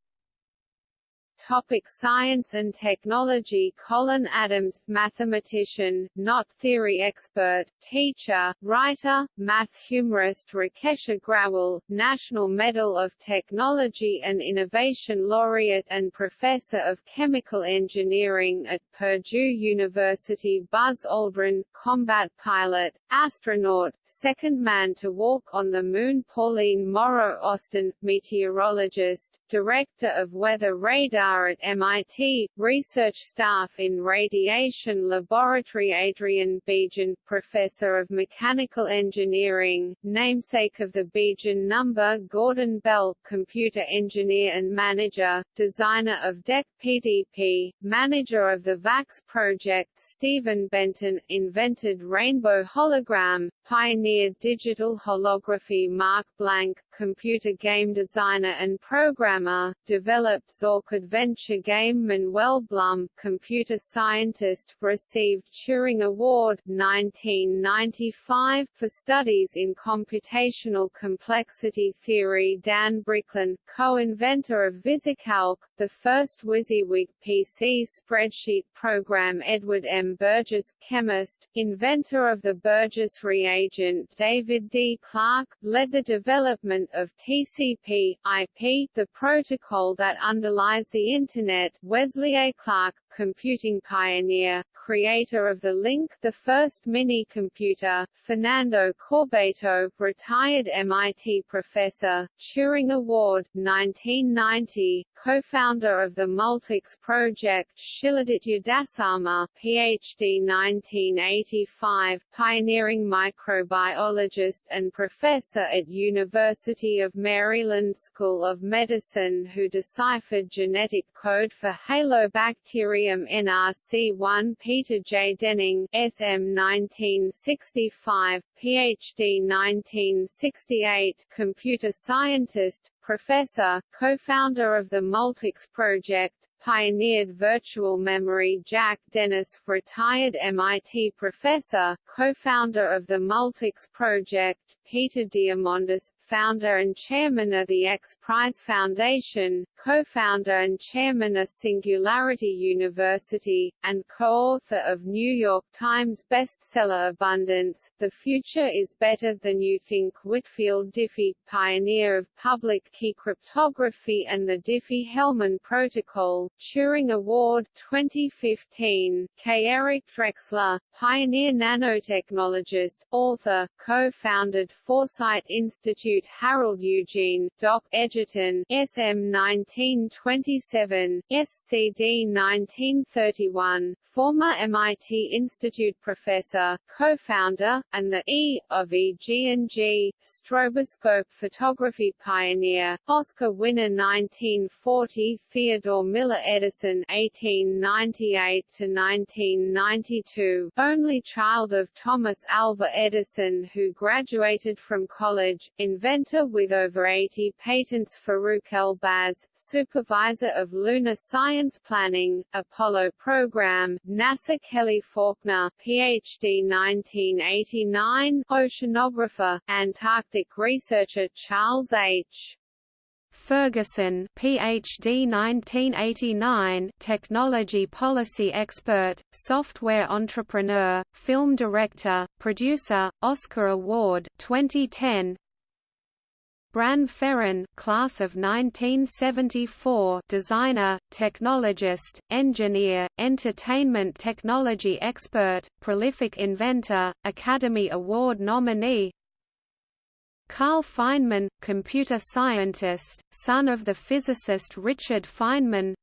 Topic science and technology. Colin Adams, mathematician, knot theory expert, teacher, writer, math humorist Rakesh Agrawal, National Medal of Technology and Innovation laureate and Professor of Chemical Engineering at Purdue University. Buzz Aldrin, combat pilot, astronaut, second man to walk on the Moon. Pauline Morrow Austin, meteorologist, Director of Weather Radar at MIT, research staff in Radiation Laboratory Adrian Bejan, Professor of Mechanical Engineering, namesake of the Bejan number Gordon Bell, Computer Engineer and Manager, Designer of DEC PDP, Manager of the VAX project Stephen Benton, invented Rainbow Hologram, pioneered digital holography Mark Blank, computer game designer and programmer, developed Zork adventure game Manuel Blum, computer scientist, received Turing Award 1995 for studies in computational complexity theory Dan Bricklin, co-inventor of VisiCalc, the first WYSIWYG PC spreadsheet program Edward M. Burgess, chemist, inventor of the Burgess reagent David D. Clark, led the development of TCP, IP, the protocol that underlies Internet Wesley A. Clark, computing pioneer, creator of the LINC the first mini-computer, Fernando Corbato, retired MIT professor, Turing Award, 1990, co-founder of the Multics project Shiladitya Dasarma, PhD 1985, pioneering microbiologist and professor at University of Maryland School of Medicine who deciphered genetic code for halobacteria William NRC1 Peter J. Denning SM 1965, PhD 1968 computer scientist, professor, co-founder of the Multics project, pioneered virtual memory Jack Dennis, retired MIT professor, co-founder of the Multics project, Peter Diamandis, founder and chairman of the X Prize Foundation, co-founder and chairman of Singularity University, and co-author of New York Times bestseller Abundance, The Future is Better Than You Think Whitfield Diffie, pioneer of public key cryptography and the Diffie-Hellman Protocol, Turing Award 2015, K. Eric Drexler, pioneer nanotechnologist, author, co-founded Foresight Institute Harold Eugene, Doc Edgerton, SM 1927, SCD 1931, former MIT Institute professor, co-founder, and the E of EG&G, stroboscope photography pioneer, Oscar winner 1940, Theodore Miller Edison 1898 to 1992, only child of Thomas Alva Edison who graduated from college, inventor with over 80 patents Farouk El-Baz, supervisor of lunar science planning, Apollo program, NASA Kelly Faulkner, PhD 1989, oceanographer, Antarctic researcher Charles H. Ferguson PhD 1989 technology policy expert software entrepreneur film director producer Oscar award 2010 Bran Ferren class of 1974 designer, technologist, engineer, entertainment technology expert, prolific inventor, Academy Award nominee Carl Feynman, computer scientist, son of the physicist Richard Feynman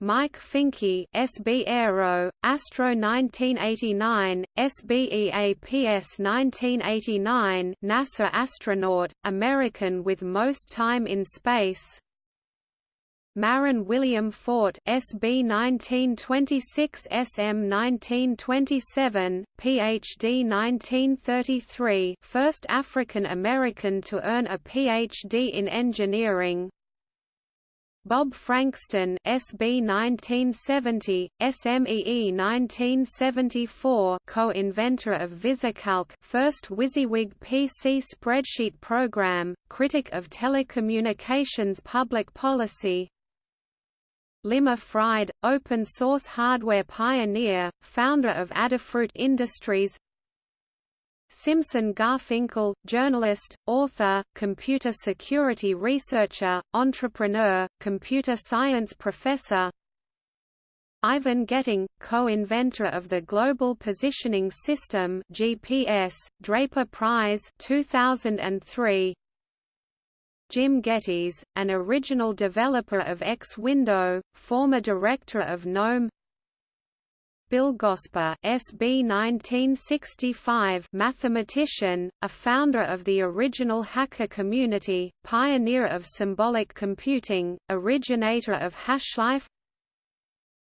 Mike Fincke SB Aero, Astro 1989, SBEAPS 1989 NASA astronaut, American with most time in space Marron William Fort SB 1926 SM 1927 PhD 1933 first African American to earn a PhD in engineering. Bob Frankston SB 1970, SMEE 1974 co-inventor of VisiCalc first WYSIWYG PC spreadsheet program, critic of telecommunications public policy Limor Fried, open-source hardware pioneer, founder of Adafruit Industries. Simson Garfinkel, journalist, author, computer security researcher, entrepreneur, computer science professor. Ivan Getting, co-inventor of the Global Positioning System GPS, Draper Prize 2003 Jim Gettys, an original developer of X-Window, former director of GNOME. Bill Gosper SB 1965 mathematician, a founder of the original hacker community, pioneer of symbolic computing, originator of HashLife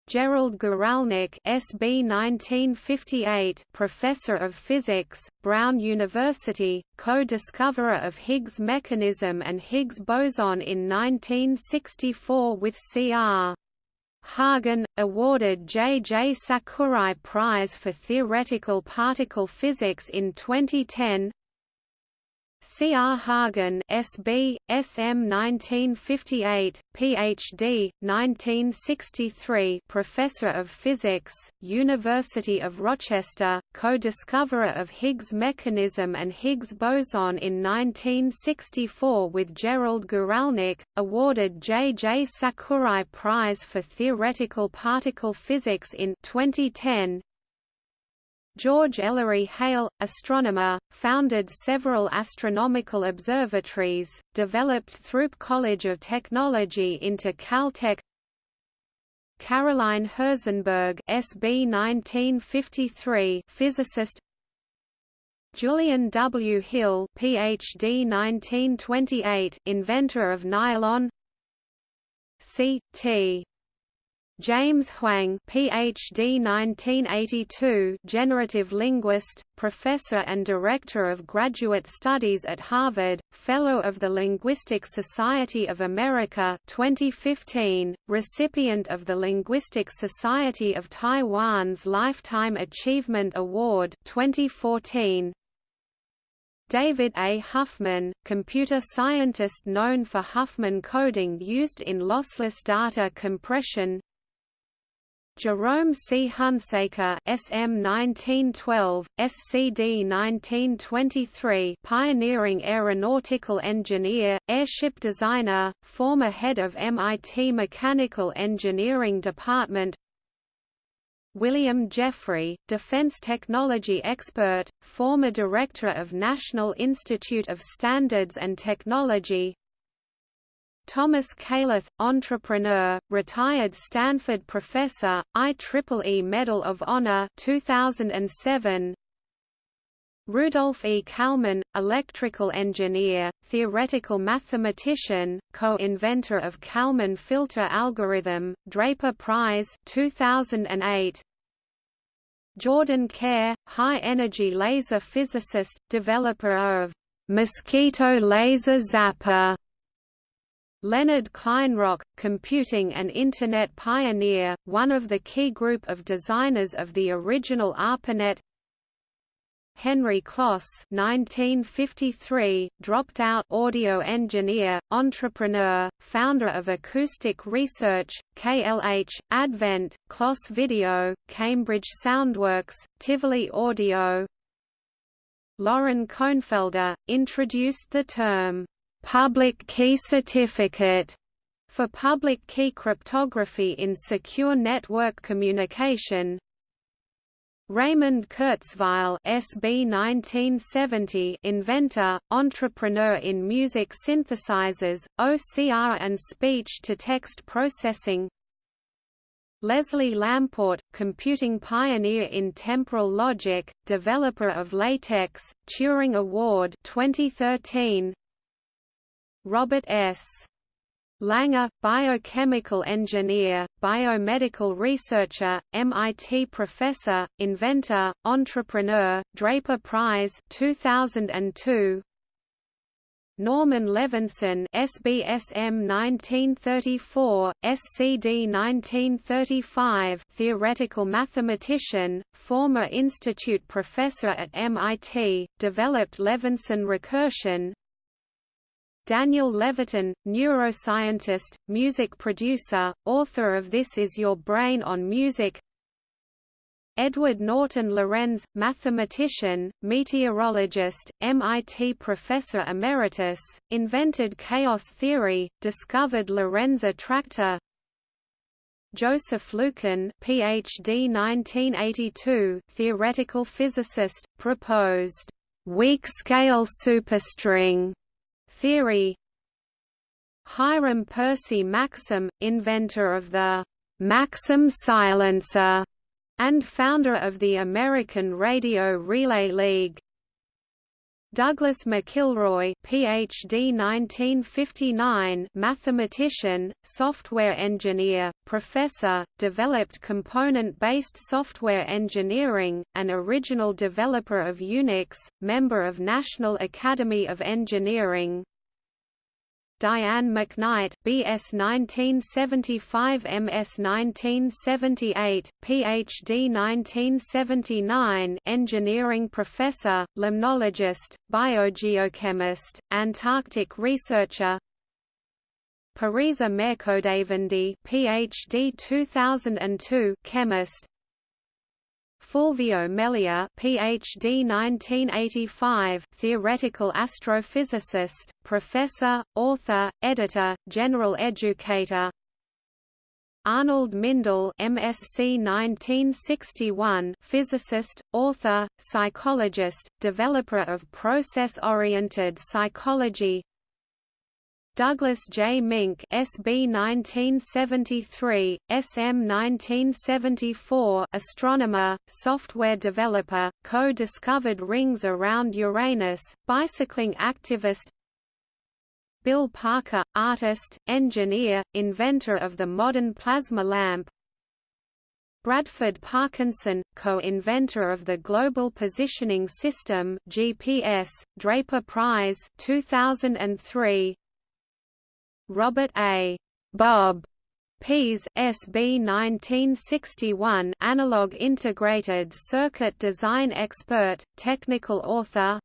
Gerald Guralnik SB 1958 professor of physics, Brown University, co-discoverer of Higgs mechanism and Higgs boson in 1964 with C.R. Hagen, awarded J. J. Sakurai Prize for Theoretical Particle Physics in 2010 C. R. Hagen SB, SM 1958, Ph.D., 1963 Professor of Physics, University of Rochester, co-discoverer of Higgs mechanism and Higgs boson in 1964 with Gerald Guralnik, awarded J. J. Sakurai Prize for Theoretical Particle Physics in 2010 George Ellery Hale, astronomer, founded several astronomical observatories, developed Throop College of Technology into Caltech Caroline Herzenberg SB 1953 physicist Julian W. Hill PhD 1928 inventor of nylon C. T. James Huang PhD 1982 generative linguist, professor and director of graduate studies at Harvard, fellow of the Linguistic Society of America 2015, recipient of the Linguistic Society of Taiwan's Lifetime Achievement Award 2014. David A. Huffman, computer scientist known for Huffman coding used in lossless data compression Jerome C. Hunsaker SM 1912, SCD 1923 pioneering aeronautical engineer, airship designer, former head of MIT Mechanical Engineering Department William Jeffrey, defense technology expert, former director of National Institute of Standards and Technology Thomas Kailath, entrepreneur, retired Stanford professor, IEEE Medal of Honor 2007. Rudolf E. Kalman, electrical engineer, theoretical mathematician, co-inventor of Kalman filter algorithm, Draper Prize 2008. Jordan Kare, high-energy laser physicist, developer of mosquito laser zapper Leonard Kleinrock, computing and Internet pioneer, one of the key group of designers of the original ARPANET. Henry Kloss 1953, dropped out audio engineer, entrepreneur, founder of Acoustic Research, KLH, Advent, Kloss Video, Cambridge Soundworks, Tivoli Audio. Loren Kohnfelder, introduced the term public key certificate for public key cryptography in secure network communication. Raymond Kurzweil SB 1970 inventor, entrepreneur in music synthesizers, OCR and speech-to-text processing Leslie Lamport, computing pioneer in temporal logic, developer of LaTeX, Turing Award 2013 Robert S. Langer, biochemical engineer, biomedical researcher, MIT professor, inventor, entrepreneur, Draper Prize 2002. Norman Levinson SBSM 1934, SCD 1935 theoretical mathematician, former institute professor at MIT, developed Levinson recursion, Daniel Levitin, neuroscientist, music producer, author of This Is Your Brain on Music. Edward Norton Lorenz, mathematician, meteorologist, MIT professor emeritus, invented chaos theory, discovered Lorenz attractor Joseph Lykken PhD 1982 theoretical physicist, proposed weak-scale superstring theory. Hiram Percy Maxim, inventor of the Maxim silencer and founder of the American Radio Relay League. Douglas McIlroy PhD 1959 mathematician, software engineer, professor, developed component-based software engineering, an original developer of Unix, member of National Academy of Engineering, Diane McKnight BS 1975 MS 1978 PhD 1979 engineering professor limnologist biogeochemist Antarctic researcher. Parisa Mehrkhodavandi PhD 2002 chemist Fulvio Melia, PhD 1985, theoretical astrophysicist, professor, author, editor, general educator. Arnold Mindell, MSc 1961, physicist, author, psychologist, developer of process-oriented psychology. Douglas J. Mink SB 1973, SM 1974 astronomer, software developer, co-discovered rings around Uranus, bicycling activist Bill Parker, artist, engineer, inventor of the modern plasma lamp Bradford Parkinson, co-inventor of the Global Positioning System (GPS), Draper Prize 2003. Robert A. Bob Pease SB 1961 analog integrated circuit design expert, technical author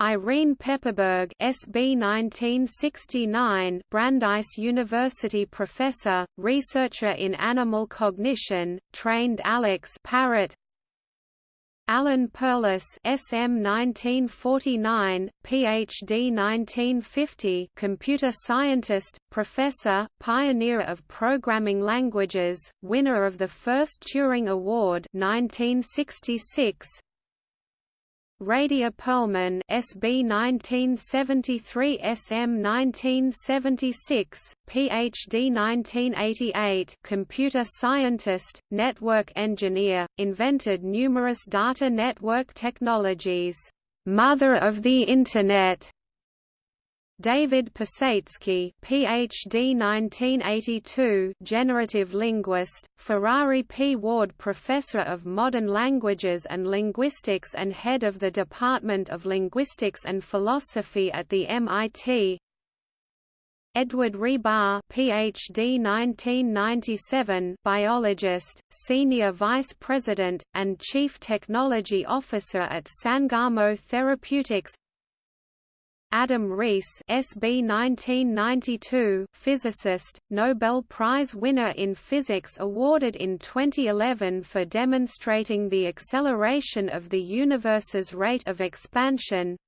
Irene Pepperberg SB 1969 Brandeis University professor, researcher in animal cognition, trained Alex Parrot Alan Perlis SM 1949, PhD 1950 computer scientist, professor, pioneer of programming languages, winner of the first Turing Award 1966, Radia Perlman SB 1973 SM 1976 PhD 1988 computer scientist network engineer invented numerous data network technologies. Mother of the internet David Pesetsky, PhD 1982, generative linguist, Ferrari P. Ward Professor of Modern Languages and Linguistics and Head of the Department of Linguistics and Philosophy at the MIT. Edward Rebar, PhD 1997, biologist, senior vice president and chief technology officer at Sangamo Therapeutics. Adam Riess SB 1992 physicist, Nobel Prize winner in physics awarded in 2011 for demonstrating the acceleration of the universe's rate of expansion.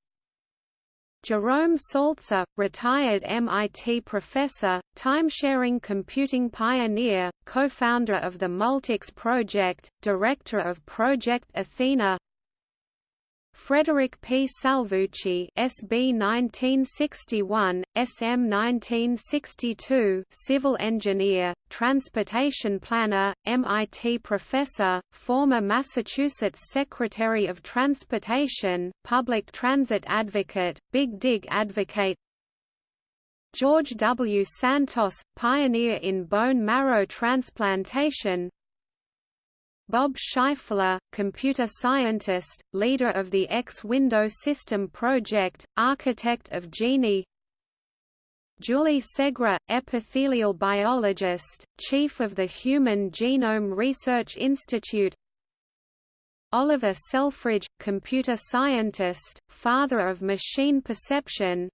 Jerome Saltzer, retired MIT professor, timesharing computing pioneer, co-founder of the Multics project, director of Project Athena Frederick P. Salvucci SB 1961, SM 1962 civil engineer, transportation planner, MIT professor, former Massachusetts Secretary of Transportation, public transit advocate, Big Dig advocate George W. Santos, pioneer in bone marrow transplantation, Bob Scheifler, computer scientist, leader of the X-Window System project, architect of Jini. Julie Segre, epithelial biologist, chief of the Human Genome Research Institute. Oliver Selfridge, computer scientist, father of machine perception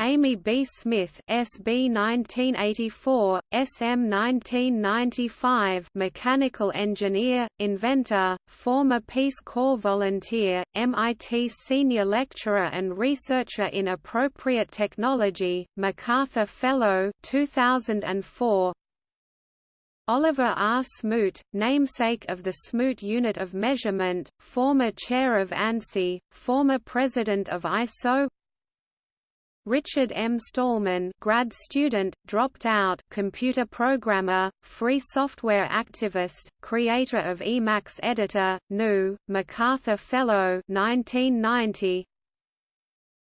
Amy B. Smith SB 1984, SM 1995 mechanical engineer, inventor, former Peace Corps volunteer, MIT senior lecturer and researcher in appropriate technology, MacArthur Fellow 2004, Oliver R. Smoot, namesake of the Smoot Unit of Measurement, former chair of ANSI, former president of ISO Richard M. Stallman grad student, dropped out computer programmer, free software activist, creator of Emacs editor, GNU, MacArthur Fellow 1990.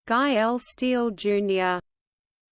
Guy L. Steele, Jr.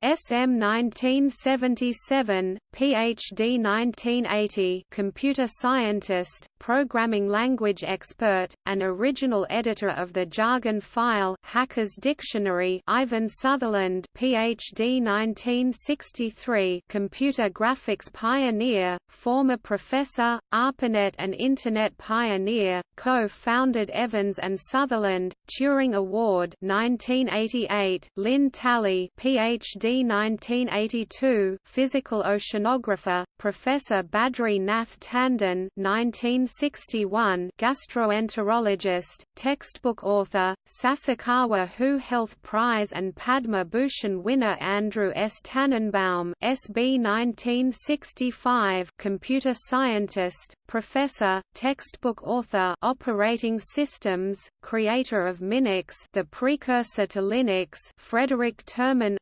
SM 1977, PhD 1980 computer scientist, programming language expert, and original editor of the jargon file Hacker's Dictionary Ivan Sutherland PhD 1963 computer graphics pioneer, former professor, ARPANET and Internet pioneer, co-founded Evans and Sutherland, Turing Award 1988 Lynn Talley PhD 1982 physical oceanographer, Professor Badri Nath Tandon 1961 gastroenterologist, textbook author, Sasakawa Who Health Prize and Padma Bhushan winner Andrew S. Tanenbaum SB 1965 computer scientist, professor, textbook author operating systems, creator of Minix the precursor to Linux Frederick Terman,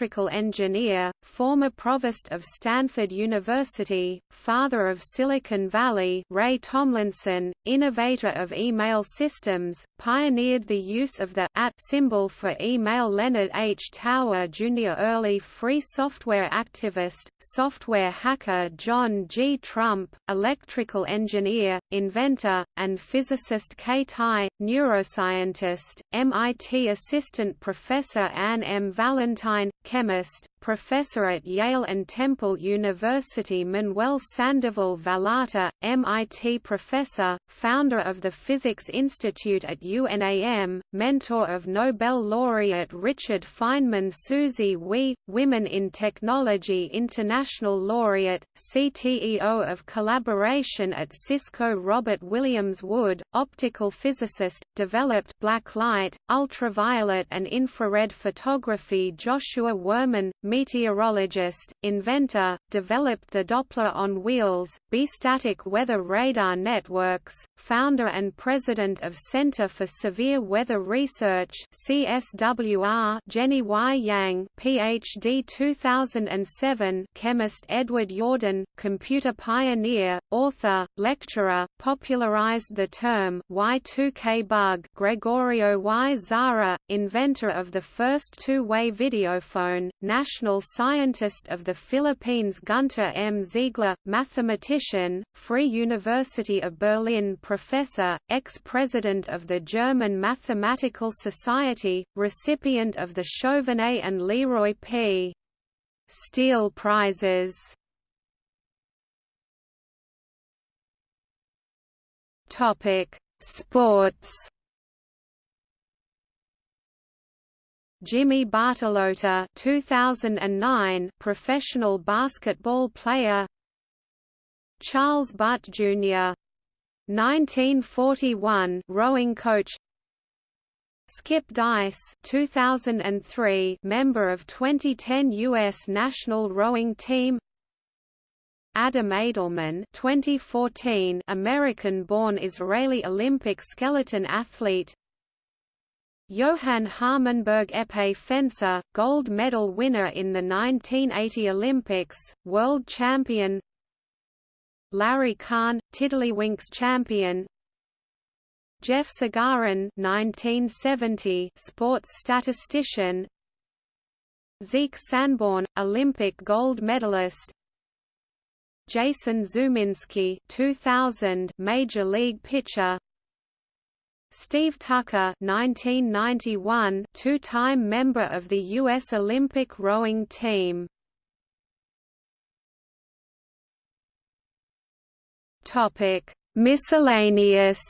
electrical engineer, former provost of Stanford University, father of Silicon Valley Ray Tomlinson, innovator of email systems, pioneered the use of the at symbol for email Leonard H. Tower Jr. Early free software activist, software hacker John G. Trump, electrical engineer, inventor, and physicist Kay Tye, neuroscientist, MIT assistant professor Anne M. Valentine, chemist, professor at Yale and Temple University Manuel Sandoval Vallarta, MIT professor, founder of the Physics Institute at UNAM, mentor of Nobel laureate Richard Feynman Susie Wee, Women in Technology International Laureate, CTEO of Collaboration at Cisco Robert Williams Wood, optical physicist, developed black light, ultraviolet and infrared photography Joshua Wurman, meteorologist, inventor, developed the Doppler on wheels, bistatic weather radar networks, founder and president of Center for Severe Weather Research CSWR Jenny Y. Yang PhD 2007 chemist Edward Yourdon, computer pioneer, author, lecturer, popularized the term Y2K bug Gregorio Y. Zara, inventor of the first two-way videophone, national national scientist of the Philippines Gunter M. Ziegler, mathematician, Free University of Berlin professor, ex-president of the German Mathematical Society, recipient of the Chauvenet and Leroy P. Steele Prizes. Topic: Sports. Jimmy Bartolotta 2009 professional basketball player. Charles Butt Jr. 1941 rowing coach. Skip Dice 2003 member of 2010 US national rowing team. Adam Edelman 2014 American-born Israeli Olympic skeleton athlete Johan Harmenberg épée fencer, gold medal winner in the 1980 Olympics, world champion. Larry Kahn, Tiddlywinks champion. Jeff Sagarin 1970 sports statistician. Zeke Sanborn, Olympic gold medalist. Jason Szuminski 2000 Major League pitcher Steve Tucker 1991 two-time member of the U.S. Olympic rowing team. Topic: Miscellaneous.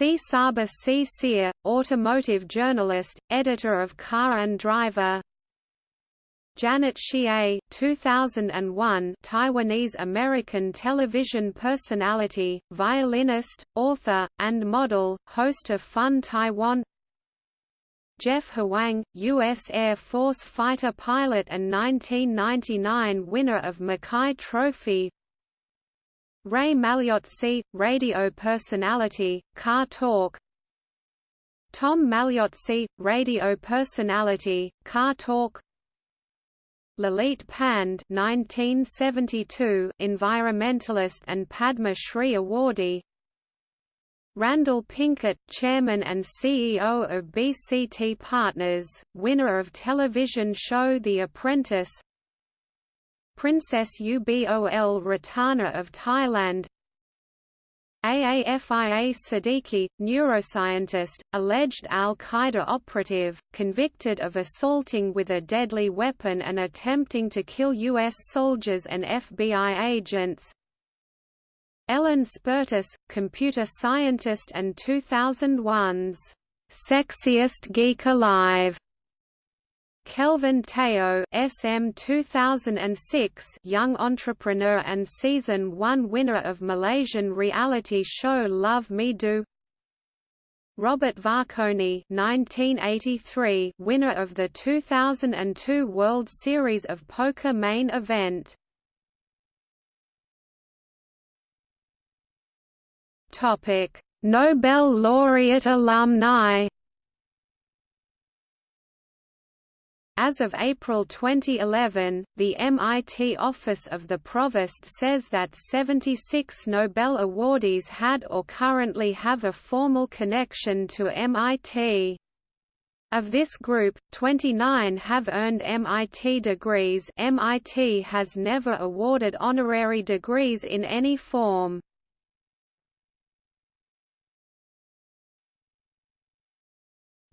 Csaba Csere, automotive journalist, editor of Car and Driver Janet Hsieh 2001 Taiwanese-American television personality, violinist, author, and model, host of Fun Taiwan. Jeff Hwang, U.S. Air Force fighter pilot and 1999 winner of Mackay Trophy. Ray Magliozzi, radio personality, Car Talk. Tom Magliozzi, radio personality, Car Talk Lalit Pande 1972 environmentalist and Padma Shri awardee. Randall Pinkett, chairman and CEO of BCT Partners, winner of television show The Apprentice. Princess Ubol Ratana of Thailand Aafia Siddiqui, neuroscientist, alleged al-Qaeda operative, convicted of assaulting with a deadly weapon and attempting to kill U.S. soldiers and FBI agents Ellen Spertus, computer scientist and 2001's Sexiest Geek Alive Kelvin Teo SM 2006 young entrepreneur and season 1 winner of Malaysian reality show Love Me Do. Robert Varkonyi 1983 winner of the 2002 World Series of Poker main event. Topic Nobel laureate alumni. As of April 2011, the MIT Office of the Provost says that 76 Nobel awardees had or currently have a formal connection to MIT. Of this group, 29 have earned MIT degrees MIT has never awarded honorary degrees in any form.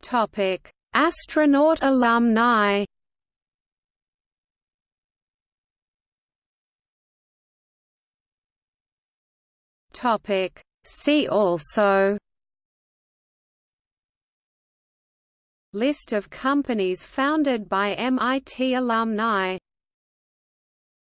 Topic Astronaut alumni. Topic. See also. List of companies founded by MIT alumni